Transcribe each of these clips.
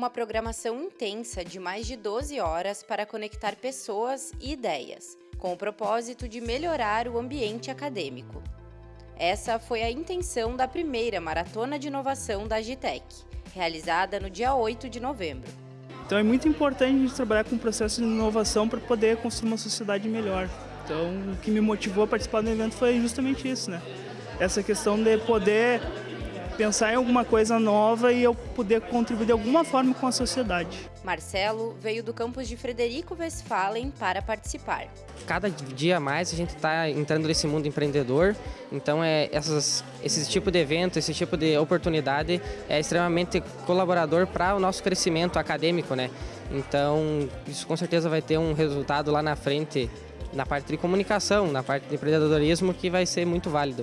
uma programação intensa de mais de 12 horas para conectar pessoas e ideias, com o propósito de melhorar o ambiente acadêmico. Essa foi a intenção da primeira Maratona de Inovação da Agitec, realizada no dia 8 de novembro. Então é muito importante a gente trabalhar com o processo de inovação para poder construir uma sociedade melhor. Então o que me motivou a participar do evento foi justamente isso, né? Essa questão de poder pensar em alguma coisa nova e eu poder contribuir de alguma forma com a sociedade. Marcelo veio do campus de Frederico Westphalen para participar. Cada dia mais a gente está entrando nesse mundo empreendedor, então é essas, esse tipo de evento, esse tipo de oportunidade é extremamente colaborador para o nosso crescimento acadêmico, né? Então isso com certeza vai ter um resultado lá na frente na parte de comunicação, na parte de empreendedorismo que vai ser muito válido.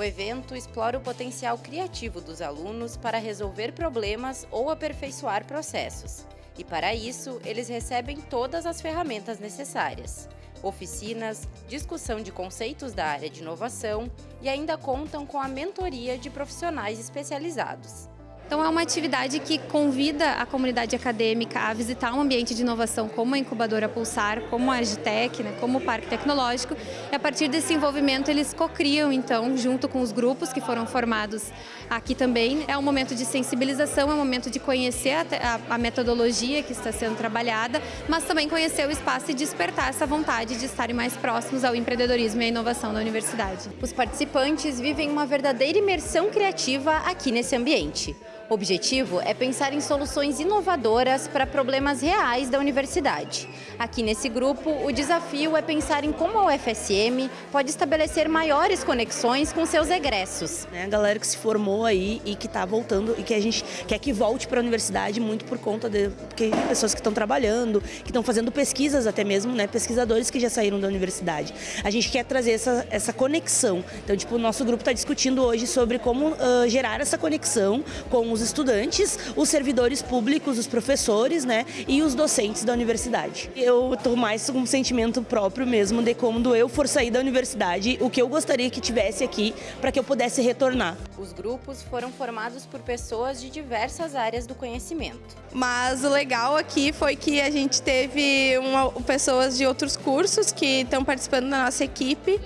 O evento explora o potencial criativo dos alunos para resolver problemas ou aperfeiçoar processos. E para isso, eles recebem todas as ferramentas necessárias. Oficinas, discussão de conceitos da área de inovação e ainda contam com a mentoria de profissionais especializados. Então é uma atividade que convida a comunidade acadêmica a visitar um ambiente de inovação como a incubadora Pulsar, como a Agitec, né, como o Parque Tecnológico. E a partir desse envolvimento eles cocriam então, junto com os grupos que foram formados aqui também. É um momento de sensibilização, é um momento de conhecer a, a metodologia que está sendo trabalhada, mas também conhecer o espaço e despertar essa vontade de estarem mais próximos ao empreendedorismo e à inovação da universidade. Os participantes vivem uma verdadeira imersão criativa aqui nesse ambiente. O objetivo é pensar em soluções inovadoras para problemas reais da universidade. Aqui nesse grupo, o desafio é pensar em como a UFSM pode estabelecer maiores conexões com seus egressos. A galera que se formou aí e que está voltando e que a gente quer que volte para a universidade muito por conta de pessoas que estão trabalhando, que estão fazendo pesquisas até mesmo, né, pesquisadores que já saíram da universidade. A gente quer trazer essa, essa conexão. Então, tipo, o nosso grupo está discutindo hoje sobre como uh, gerar essa conexão com os os estudantes, os servidores públicos, os professores né, e os docentes da universidade. Eu estou mais com um sentimento próprio mesmo de quando eu for sair da universidade, o que eu gostaria que tivesse aqui para que eu pudesse retornar. Os grupos foram formados por pessoas de diversas áreas do conhecimento. Mas o legal aqui foi que a gente teve uma, pessoas de outros cursos que estão participando da nossa equipe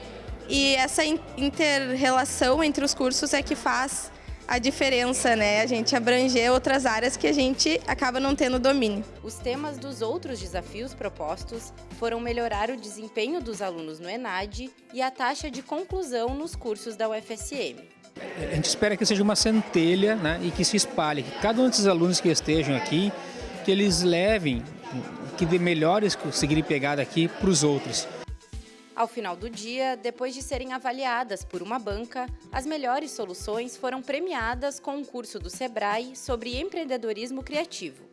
e essa inter-relação entre os cursos é que faz a diferença, né? A gente abranger outras áreas que a gente acaba não tendo domínio. Os temas dos outros desafios propostos foram melhorar o desempenho dos alunos no ENAD e a taxa de conclusão nos cursos da UFSM. A gente espera que seja uma centelha né, e que se espalhe, que cada um desses alunos que estejam aqui, que eles levem, que dê melhores conseguirem pegar daqui para os outros. Ao final do dia, depois de serem avaliadas por uma banca, as melhores soluções foram premiadas com um curso do Sebrae sobre empreendedorismo criativo.